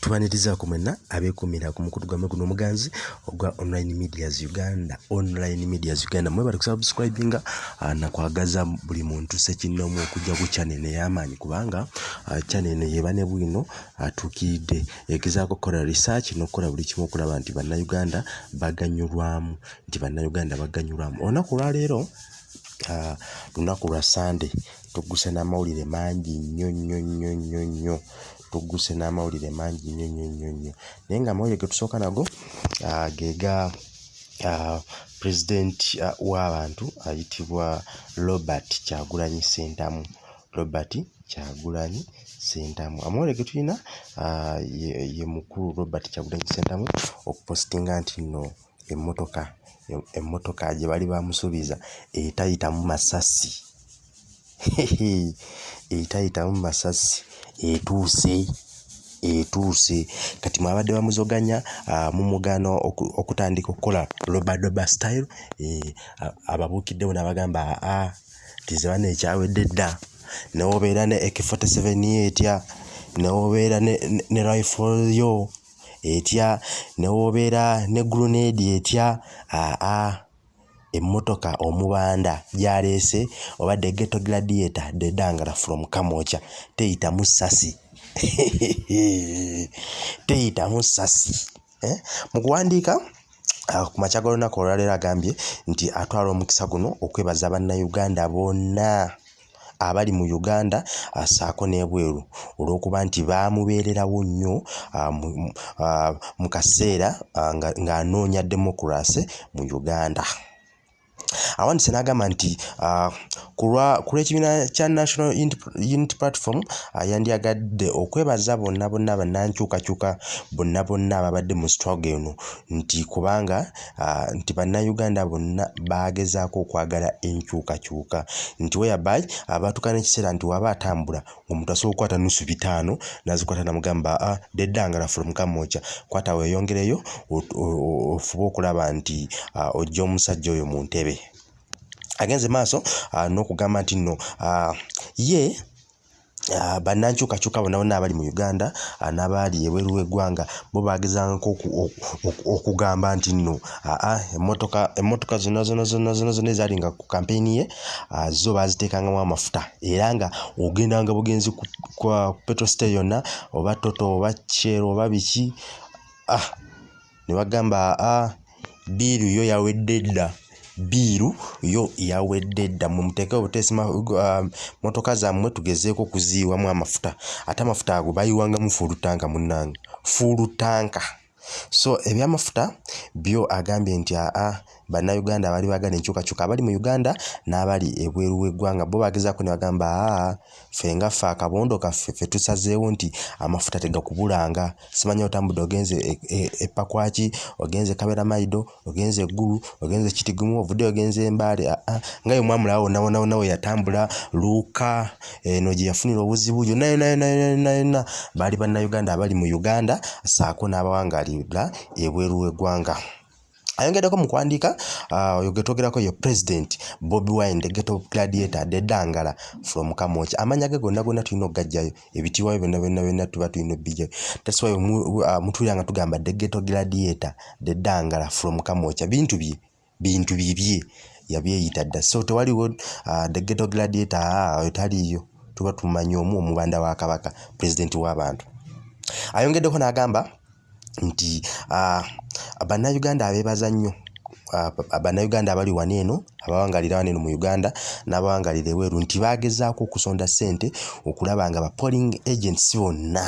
tubanirizaako mwenna abeekuumira ku mukutu gwamme guno omuganzi ogwa online medias uganda. Online medias uganda mwebale kusubscribinga uh, nakwagaza buli muntu sekinoomu okujja ku channel ey'amaanyi kubanga uh, channel yeba ne bwino atuukiridde egezaako okukola research n'okukola buli kimu okulaba nti bannayuganda baganyulwamu nti bannayuganda baganyulwamu. Olunaku olwaleero lunaku lwa sande tugguse n'amawulire mangi nnyo nnyo nnyo nnyo nnyo tugguse n'amawulire mangi nnyo nnyo nnyo nnyo. Naye nga amawulire ge tusooka nago geega pulezidenti w'abantu ayitibwa robert kyagulanyi sentamu. Robert kyagulanyi sentamu. Amawulire ge tulina ye, mukulu robert kyagulanyi sentamu okupositinga nti nno emmotoka emmotoka gye bali bamusuubiza etayitamu masasi. Etayitamu masasi etuuse etuuse. Kati mwabadde bamuzoganya uh, mumugaana okutandika okukola lobadoba style e, ababuukiddewo nabagamba aa tizebana ekyawedde dda. Newobeera ne ek47 etya newobeera ne, ne, ne rifle yo etya newobeera ne grenade etya aa emmotoka omubanda gyaleese obadde geto gladiator dedangala from kamwocha teyitamu sasi teyitamu sasi eh? mu kuwandiika ku makya g'olunaku olwaleero agambye nti atwala omukisa guno okwebaza bannayuganda bonna abali mu uganda asaako n'ebweru olw'okuba nti baamubeererawo nnyo mu kaseera ng'anoonya demokurasi mu uganda awandise n'agamba nti uh, ku lw'ekibiina kya national unity platform uh, yandyagadde okwebaza bonna bonna bannankyukakyuka bonna bonna ababadde mu struggle eno. Nti kubanga uh, nti bannayuganda bonna bagezaako okwagala enkyukakyuka. Nti weyaby abatuuka n'ekiseera nti waba atambula omuntu asobola okukwata nusu bitaano nazikwata namugamba uh, deddangala from kamwocha kwata weeyongereyo ofube okulaba nti ojja omusajja oyo mu ntebe agenze maaso uh, n'okugamba nti nno uh, ye Uh, bannankyukakyuka bonna abali mu uganda uh, n'abaali ebweru w'eggwanga bo bagezangako okugamba nti nno aa emmotoka emmotoka zonna zonna zonna zonna zonna ezalinga ku kampeyini ye uh, zo baaziteekangamu amafuta. Era nga ogendanga bugenzi ku petro state yonna oba toto oba kyero oba biki ah, ne bagamba aa biiru yo yawedde dda biiru yo yawedde dda mumuteeke obuteesi uh, motoka zammwe tugezeeko okuziyiwamu amafuta. Ate amafuta ago bayiwangamu fuulutanka munnange. Fuulutanka. So ebyamafuta byo agambye nti aa bannayuganda abaali baagala enkyukakyuka abali mu uganda n'abali ebweru w'eggwanga bo bagezaako ne bagamba aa ffe nga ffe akabondo kaffe ffe tusazeewo nti amafuta tegakubulanga. Simanya otambudde ogenze epakwaki e, e ogenze kabera maido ogenze eggulu ogenze kitigumu ovudde ogenze embaale aa nga ye mwamulawo wonna wonna wonna we yatambula luuka eno gye yafunira obuzibu yonna yonna yonna yonna yonna baali bannayuganda abali mu uganda saako n'abawangalira ebweru w'eggwanga ayongeddeko mu kuwandiika oyo ge twogerako ye president bobi wine the geto gladiator dedangala from kamocha. Amanya ge gonna gonna tulina okugajjayo ebitiibwayo byonna byonna byonna tuba tulina obbijjayo. That's why mutuulira nga tugamba the geto gladiator dedangala from kamocha. Bintu bye bintu bibye yabyeyita dda. So tewaliwo the geto gladiator oyo taliiyo tuba tumanyi omu omubanda wa kabaka pulezidenti w'abantu ayongeddeko n'agamba nti uh, bannayuganda abeebaza nnyo. Bannayuganda abali wano eno abawangalira wano eno mu uganda n'abawangalira eweeru nti bagezaako okusonda ssente okulaba nga ba polling agents bonna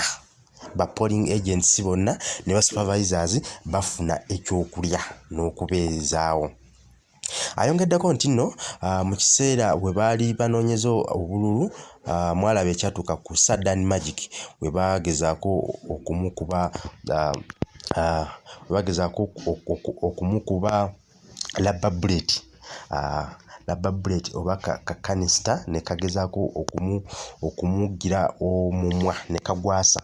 ba polling agents bonna ne ba supervisors bafuna ekyokulya n'okubeezaawo. Ayongeddeko nti nno mu kiseera bwe baali banoonyeza obululu mwalaba ekyatuuka ku saddan magic bwe bagezaako okumukuba bagezaako okumukuba labba bullet uh, labba bullet oba kakanista ka ne kagezaako okumu, okumugira omumwa ne kagwasa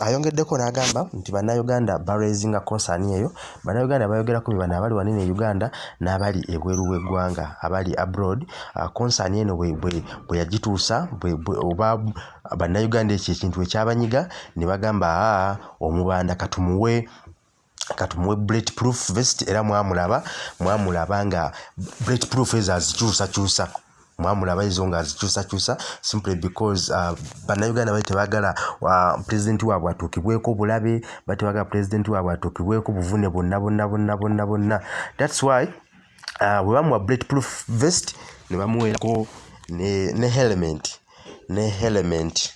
ayongeddeko n'agamba nti bannayuganda baraisinga konsaani eyo bannayuganda bayogerako bye bano abali wanene e uganda n'abali ebweru w'eggwanga abali abroad. Konsaani uh, eno bwe yagituusa oba bannayuganda ekyo ekintu ekyabanyiga ne bagamba aa omubanda katumuwe katumuwe bullet proof vest era mwamulaba mwamulaba nga bullet proof ezo azikyusakyusa mwamulaba ezo nga azikyusakyusa simply because uh, bannayuganda bali tebaagala uh, pulezidenti waabwe atuukibweko bulabe bali tebaagala pulezidenti waabwe atuukibweko buvune bonna bonna bonna bonna bonna thats why uh, bwe bamuwa bullet proof vest ne bamuweerako ne, ne helmet ne helmet.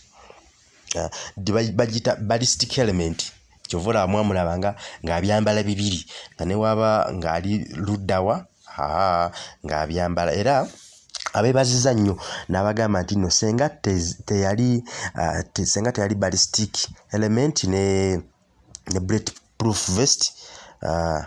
Uh, bagita ballistic helmet. Kyova olaba mwamulaba nga ng'abyambala bibiri nga ne waba ng'ali luddawa aa ng'abyambala. Era abeebaziza nnyo n'abagamba nti nno senga teyali uh, senga teyali ballistic element ne, ne bullet proof vest uh,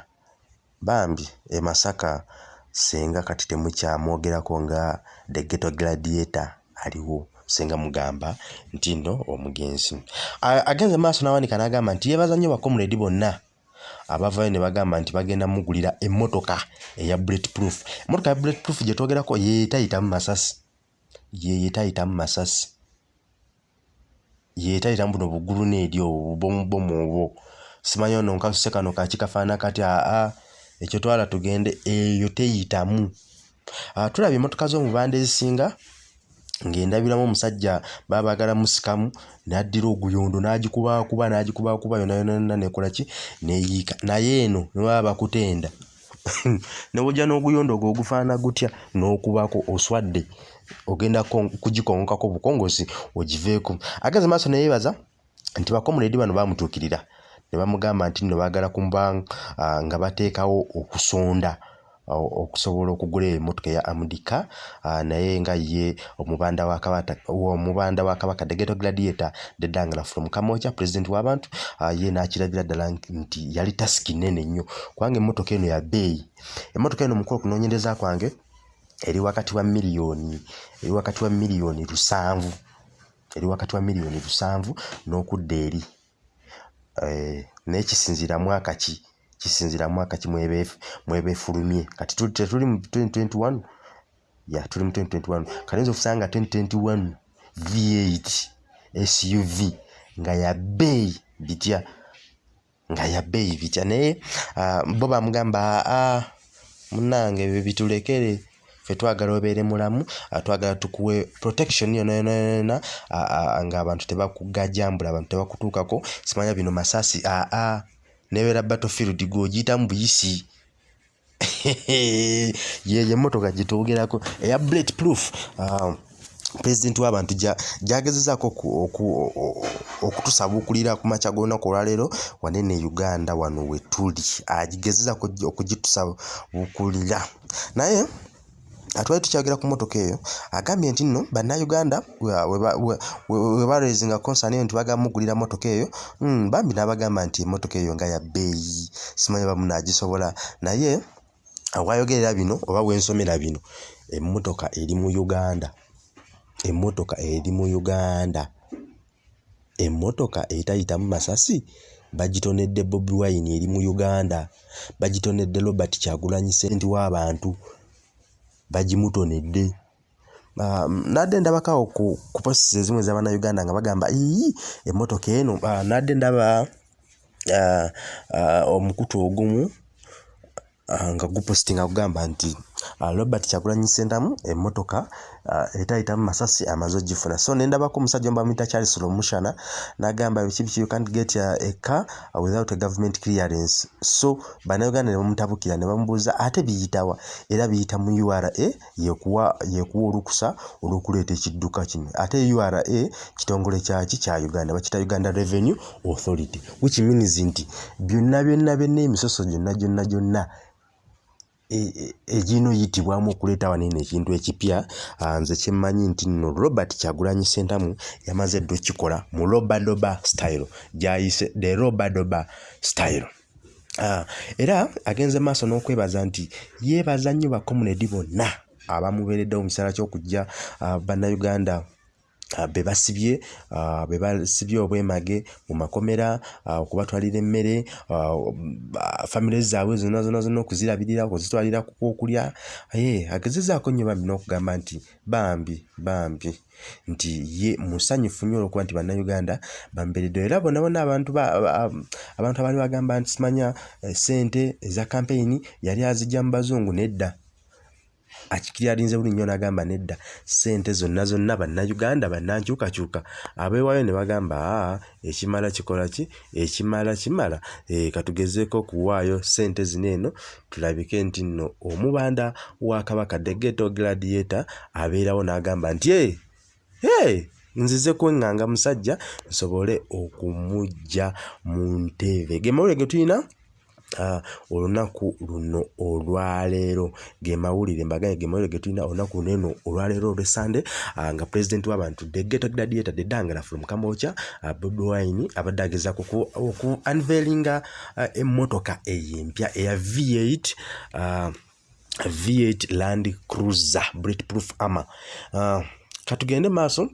bambi e masaka senga kati temukyamwogerako nga the ghetto gladiator aliwo. Senga mugamba nti nno omugenzi. Agenze maaso n'awanika n'agamba nti yeebaza nnyo bakomuledi bonna abavayo ne bagamba nti bagenda mugulira emmotoka eya bullet proof emmotoka ya bullet proof gye twogerako yeetayitamu masasi. Yeetayitamu masasi. Yeetayitamu buno buggulu n'eri obubomubomu obwo. Simanyi ono nkasuse kano kaki kafaana kati aa ekyo twala tugende eyo teyitamu. Tulaba emmotoka z'omubanda ezisinga ng'endabiramu omusajja baba baagala musikamu n'addira oguyondo n'agikubakuba n'agikubakuba yona yona yona nekola ki? Neeyiika naye eno ne baba bakutenda. Ne wojja n'oguyondo ogwo ogufaana gutya? N'okubako oswadde ogenda kugikongokako bukongosi ogiveeko ageze maaso neyeebaza nti bakomuledi bano bamutuukirira ne bamugamba nti nno baagala kumuba nga bateekawo okusonda okusobola okugula emmotoka eya amudika naye nga ye omubanda wa kabaka the ghetto gladiator dedangala from kamwokya pulezidenti w'abantu ye n'akirabira ddala nti yali tasiki nene nnyo. Kubanga emmotoka eno ya bbeeyi emmotoka eno mukulu okunoonyereza kwange eri wakati wa miliyoni eri wakati wa miliyoni lusanvu eri wakati wa miliyoni lusanvu n'okudda eri. Naye kisinziira mwaka ki kisinziira mwaka ki mwebeefulumye kati tetuli mu 2021 ya tuli mu 2021 kalinza okusanga 2021 v8 suv nga ya bbeeyi bitya nga ya bbeeyi bitya. Naye bo bamugamba aa munange ebyo bitulekere ffe twagala obeere mulamu twagala tukuwe protection yona yona yona ng'abantu tebakugajambula abantu tebakutuukako. Simanya bino masasi aa nebeera battlefield gw'ogiyitamu buyisi. Yeyo emmotoka gitwogerako eya bullet proof pulezidenti w'abantu gyagezezaako okutusabuukulira ku makya g'olunaku olwaleero wanene uganda wano we tuli. Agigezezaako okugitusabuukulira naye atwali tukyogera ku motoka eyo agambye nti nno bannayuganda we baraising concern eyo nti bagamba mugulira motoka eyo hmm, bambi n'abagamba nti emotoka eyo nga ya bbeeyi simanyi bamu naagisobola naye awayogerera bino oba wensomera bino emmotoka eri mu uganda emmotoka eri mu uganda emmotoka etayitamu masasi bagitonedde bobi wine eri mu uganda bagitonedde robert kyagulanyi senti w'abantu bagimutonedde nadde ndabakawo ku, ku posisi ezimu ez'abannayuganda nga bagamba ii emmotoka eno. Nadde ndaba omukutu ogumu nga gupositinga kugamba nti uh, robert kyagulanyi sentamu emmotoka uh, etayitamu masasi amaze ogifuna. So nendabako omusajja omubamwita charles lomushana nagamba biki biki you can't get a, a car without a government clearance. So bannayuganda ne bamutabukira ne bamubuuza ate biyitawa era biyita mu ura yekuwa yekuwa olukusa olw'okuleeta ekidduka kino. Ate ura kitongole kyaki? Kya uganda. Bakita uganda revenue authority which means nti byonna byonna byonna emisoso gyonna gyonna gyonna eginoyitibwamu okuleeta wanene ekintu ekipya nze kyemmanyi nti nno robert kyagulanyi sentamu yamaze dde okikola mu robadoba style gyayise the robadoba style. Era agenze maaso n'okwebaza nti yeebaza nnyo bakomunedi bonna abamubeereddewo mu kiseera ky'okujja bannayuganda be basibye be basibye obwemage mu makomera okubatwalira emmere famire zaabwe zonna zonna zonna okuzirabirira okuzitwalira okulya ye agezezaako nnyo bambi n'okugamba nti bambi bambi nti ye musanyufu nnyo olwokuba nti bannayuganda bamberedde. Era bonna bonna abantu abantu abaali bagamba nti simanya eh, sente eza kampeyini yali azijja mu bazungu nedda akikiri alinze buli nnyo n'agamba nedda ssente zonna zonna bannayuganda bannankyukakyuka. Abeewaayo ne bagamba aa ekimala kikola ki? Ekimala kimala. E, katugezeeko okuwaayo ssente zino eno tulabike nti nno omubanda wa kabaka degeto gladiator abeerawo n'agamba nti e nzize kweŋŋanga musajja nsobole okumujja mu ntebe. Ge mawulire ge tulina olunaku luno olwaleero ge mawulire mbagaye ge mawulire ge tulina olunaku luno eno olwaleero olwesande uh, nga pulezidenti w'abantu degeta gladiator dedangala from kambocha uh, bobi wine abadde agezaako oku unveilinga emmotoka eyempya eya v8 uh, v8 land cruiser bulletproof armor uh, katugende maaso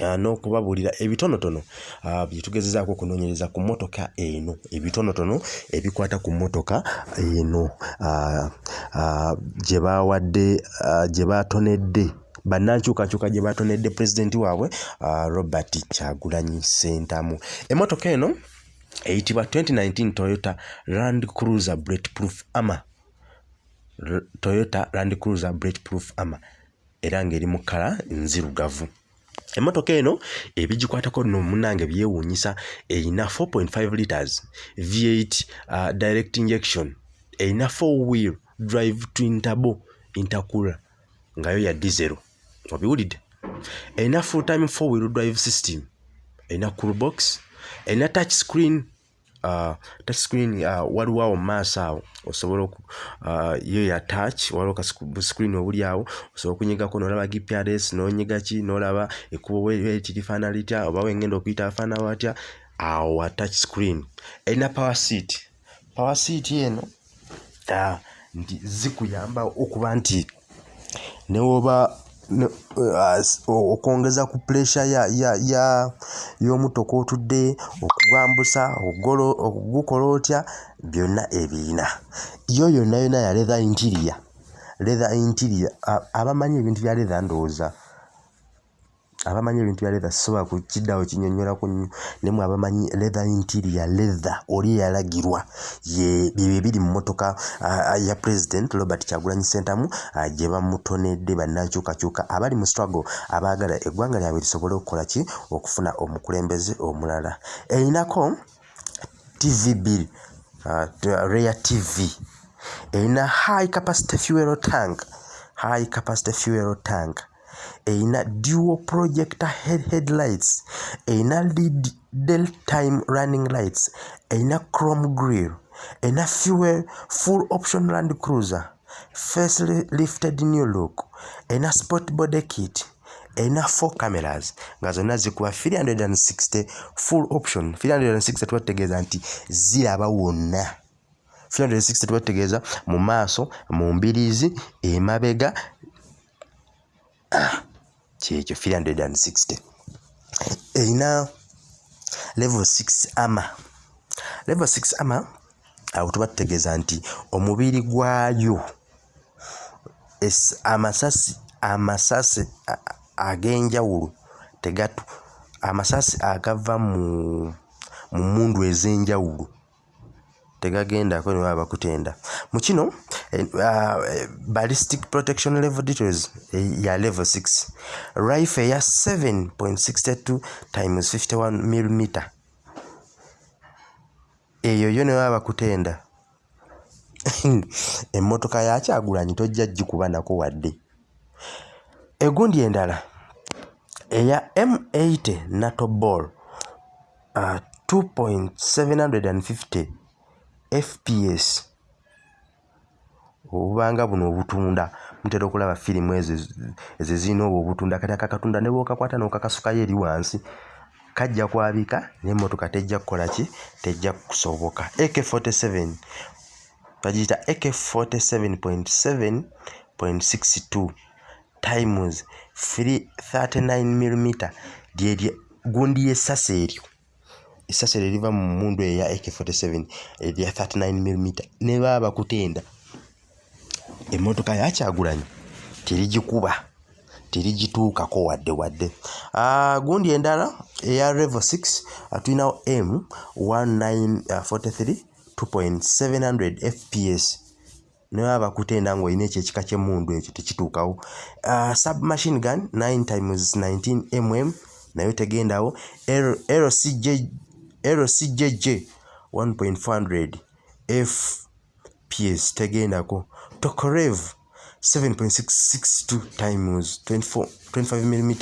n'okubabuulira ebitonotono uh, bye tugezezaako okunoonyereza ku mmotoka eno. Ebitonotono ebikwata ku mmotoka eno uh, uh, gye baawadde uh, gye baatonedde bannankyukakyuka gye baatonedde pulezidenti waabwe uh, robert kyagulanyi sentamu emmotoka eno eyitibwa 2019 toyota land cruiser bulletproof armor. Toyota land cruiser bulletproof armor. Era ng'eri mu kkala nzirugavu emmotoka eno ebigikwatako nno munange byewuunyisa erina 4.5 liters v8 uh, direct injection erina 4 wheel drive twintabo intercooler ngayo ya diesel. Obiwulidde? Erina full time 4 wheel drive system erina cool box erina touch screen uh, touch screen uh, waliwo awo mumaaso awo osobola uh, yo ya touch waliwo screen obuli awo osobola okunyigako nolaba gprs nonyiga ki nolaba ekkubo weti lifaana litya oba wengenda okuyita afaana watya awo wa touch screen. Erina power seat. Power seat eno nti zikuyamba okuba nti newoba Uh, okwongeza ku puresha y'omutoka otudde okugwambusa okugukola otya byonna ebirina yo yonna yonna ya letha interior letha interior abamanyi ebintu bya letha ndowooza abamanyi ebintu bya letha sisobola kukiddawo kinyonyolako nnyo nemwe abamanyi letha interior letha oli eyalagirwa byebyo ebiri mu motoka ya president robert kyagulanyi sentamu gye bamutonedde bannankyukakyuka abali mu struggle abaagala eggwanga lyabwe lisobole okukola ki? Okufuna omukulembeze omulala. Erinako tv bill rea tv erina high capacity fuel tank high capacity fuel tank erina dual projector head headlights. Erina lead del time running lights. Erina chrome grill erina fuel full option land cruiser. Face lifted new look. Erina sport body kit. Erina four cameras. Nga zonna zikuba 360 full option. 360 tubategeeza nti ziraba wonna. 360 tubategeeza mu maaso mu mbiriizi emabega kyekyo 360 erina level 6 ama. Level 6 ama awo tuba tutegeeza nti omubiri gwayo amasasi amasasi ag'enjawulo tegatu amasasi agava mu mu mundu ez'enjawulo tegagendako ne baba bakutenda mu kino ballistic protection level details ya level 6 rifle eya 7.62 times 51 mm eyo yo ne baba bakutenda emmotoka yakyagulanyi tojja gikuba nako wadde. Egundi endala eya m80 nato ball uh, 2.750 fps obubanga buno obutunda. Mutera okulaba firimu ezo ezirina obwo obutunda. Kati akakatunda ne bwokakwata n'okakasukayo eri wansi kajja kwabika n'emmotoka tejja kukola ki? Tejja kusoboka. Ak47 bagiyita ak47.7.62 times 39 mm lyerye gundi yessasi eryo. Essasi eryo eriva mu mundu eya ak47 erya 39 mm ne baba bakutenda emmotoka yakyagulanyi terigikuba terigituukako wadde wadde. Uh, gundi endala eya revo 6 uh, tulinawo m 1943 2.700 fps nebaba bakutenda ngaolina ekyo ekika kyemundu ekyo tekituukawo. Uh, submachine gun 9 times 19 mm nayo tegendawo. Lcjj 1400 fps tegendako tokorev 7.662 times 24, 25 mm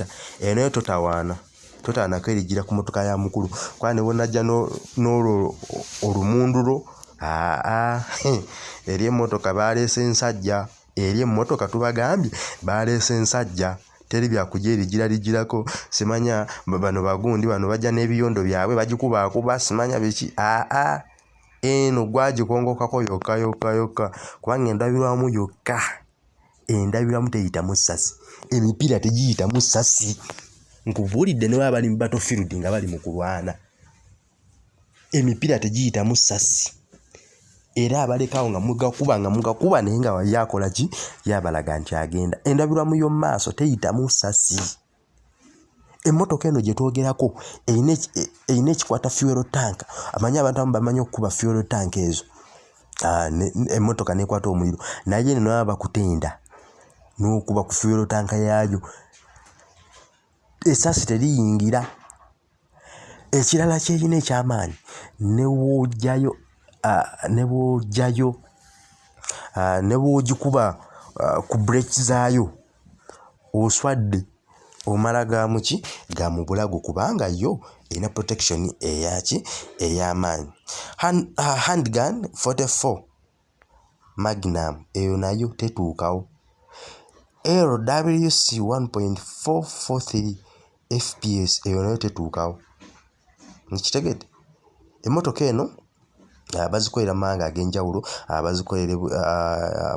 eyo nayo totawaana totaanako erigira ku motoka ya mukulu. Kuba ne bwonajja n'olwo olumundulo aa eri emmotoka baleese ensajja eri emmotoka tubagambye baleese ensajja teri byakuja erigira ligirako. Simanya bano bagundi bano bajja n'ebiyondo byabwe bagikubaakuba simanya biki? Aa eno gwagikongokako yokka yokka yokka. Kubanga endabirwamu yokka endabirwamu teyitamu ssasi emipiira tegiyitamu ssasi nkubuulidde ne baba bali mu battlefield nga bali mu kulwana. Emipiira tegiyitamu ssasi era abalekawo nga mugakuba nga mugakuba naye nga wali akola ki? Yabalaga nti agenda. Endabirwamu y'omumaaso teyitamu ssasi emmotoka eno gye twogerako erina ekikwata fuel tank. Amanyi abantu abamu bamanyi okukuba fuel tank ezo. Emmotoka nekwata omuliro. Naye eno naba bakutenda n'okuba ku fuel tank yaayo. Esasi teriyingira. Ekirala kyerina ekyamaanyi newojjayo ne bwojjayo ne bwogikuba ku breaki zaayo oswadde omala gamuki ga mu bulago kubanga yo erina protection eyaki ey'amaanyi handgun 44 magnum eyo nayo tetuukawo. Lwc 1.443 fps eyo nayo tetuukawo. Nkitegedde emmotoka eno bazikolera mu mawanga ag'enjawulo bazikolere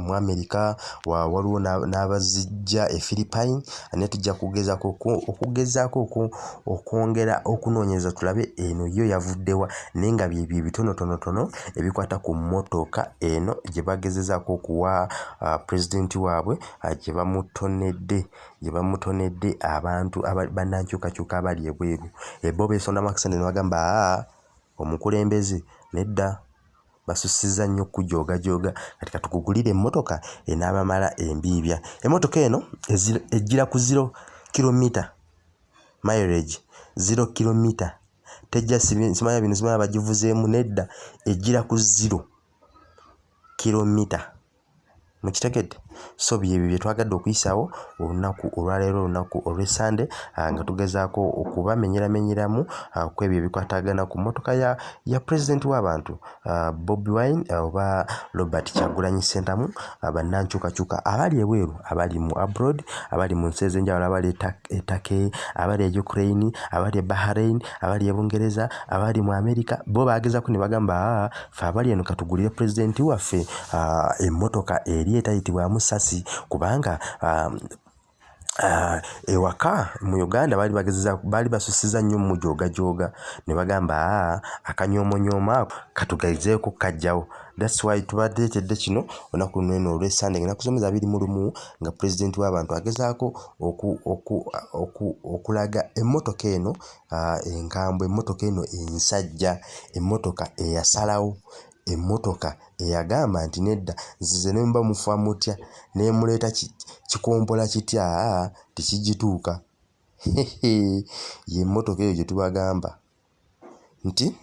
mu amerika waliwo n'abazijja e philipine naye tujja kugezaako okugezaako okwongera okunoonyereza tulabe eno yo yavuddewa naye nga byebyo ebitonotonotono ebikwata ku mmotoka eno gye bagezezaako okuwa pulezidenti waabwe gye bamutonedde gye bamutonedde abantu bannankyukakyuka abali ebweru. Eboba ensonda makisande ne bagamba aa omukulembeze nedda basusiza nnyo okujoogajooga kati katukugulire emmotoka enaabamala embiibya emmotoka eno ejjira ku ziro kilomita mileage ziro kilomita tejja simanya bino simanya bagivuzeemu nedda ejjira ku ziro kilomita mukitegedde so byebyo bye twagadde okuyisaawo olunaku olwaleero olunaku olw'essande nga tugezaako okubamenyeramenyeramu ku ebyo ebikwatagana ku mmotoka ya pulezidenti w'abantu bobi wine oba robert kyagulanyi ssentamu bannankyukakyuka abali ebweru abali mu abroad abali mu nsi ez'enjawulo abali e Turkey abali e Ukraine abali e Bahrain abali e Bungereza abali mu America bo bagezaako ne bagamba ffe abali eno katugulire pulezidenti waffe. Emmotoka eri etayitibwamu ssasi kubanga ewaka mu uganda baali bagezeza baali basusiza nnyo mumujoogajooga ne bagamba aa akanyoomonyoomo ako katugezeeko kajjawo. Thats why tubateetedde kino olunaku luno eno olw'essande nga nakusomeza abiri mu lumu nga pulezidenti w'abantu agezaako okulaga emmotoka eno enkambwe emmotoka eno ensajja emmotoka eyasalawo emmotoka eyagamba nti nedda nzize ne muba mufa mutya nemuleeta kikompola kitya tekigituuka. Yemmotoka eyo gye tubagamba. Nti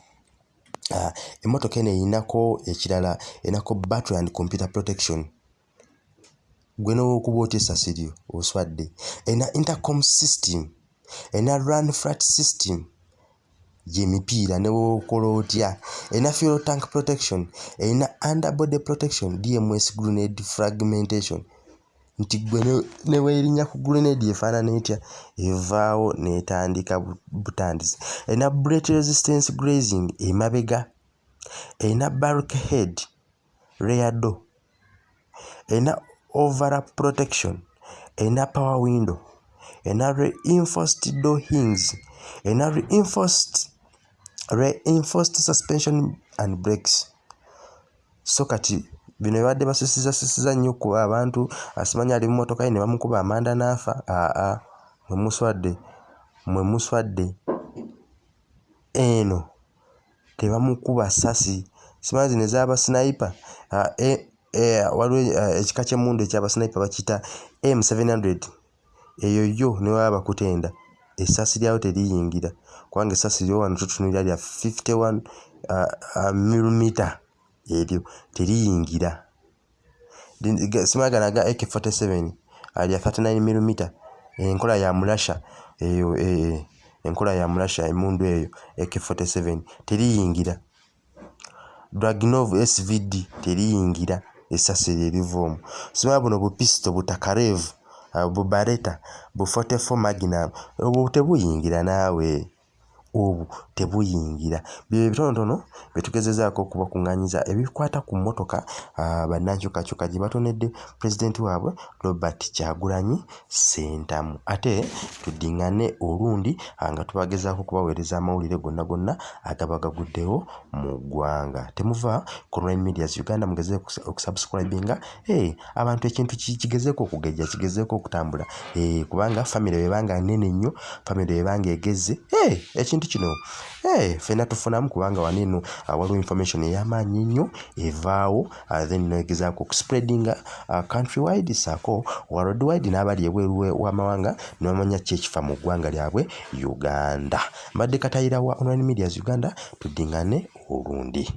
emmotoka eno erinako ekirala erinako battery and computer protection. Gwe nowokuba otya essasi lyo oswadde? Erina intercom system erina run flat system gyemipiira ne wokola otya. Erina fuel tank protection erina underbody protection dms grenade fragmentation. Nti gwe ne weerinnya ku grenade efaanana etya evaawo n'etandika butandisi erina bret resistance grazing emabega erina bark head reado erina overlap protection erina power window. Erina reinforced door hinges. Erina reinforced reinforced suspension and breaks so kati bino ebadde basisizasisiza nnyo kuba abantu asimanyi ali mu motoka ye ne bamukuba amanda n'afa aa mwe muswadde mwe muswadde. Eno tebamukuba ssasi simanyi zino ezaaba sniper? E, e, waliwo ekika ky'emmundu ekyabasniper bakiyita m700 eyo yo ne baba bakutenda essasi lyawo teriyingira kubanga essasi lyo wano tutunulira lya 51 uh, uh, milimita eryo teriyingira. Simanyi gano aga ak47 lya 39 milimita enkola ya mulasha eyo e, enkola ya mulasha emundu eyo ak47 teriyingira. Dragnov svd teriyingira essasi eryo eriva omwo simanyi buno bupisito butakarevu bubareta bu 44 magnum obwo tebuyingira naawe obwo tebuyingira. Byo ebitonotono byetugezezaako okubakuŋŋanyiza ebikwata ku mmotoka bannankyukakyuka gye batonedde pulezidenti waabwe robert kyagulanyi sentamu ate tuddiŋŋane olundi nga tubagezaako okubaweereza amawulire gonna gonna agaba gaguddewo mu ggwanga. Temuva ku online medias uganda mugeze okusubscribinga hey, abantu ekintu kigezeeko okugejja kigezeeko okutambula. Hey, kubanga famire webanga nene nnyo famire webanga egeze hey, ekintu kino. Hey, fena tufunamu kubanga waneno uh, waliwo information ey'amaanyi nnyo evaawo uh, then negezaako okuspreadinga uh, country wide saako world wide n'abali ebweru w'amawanga nebamanya ki ekifa mu ggwanga lyabwe uganda. Mbadde katayira wa online medias uganda tuddiŋŋane olundi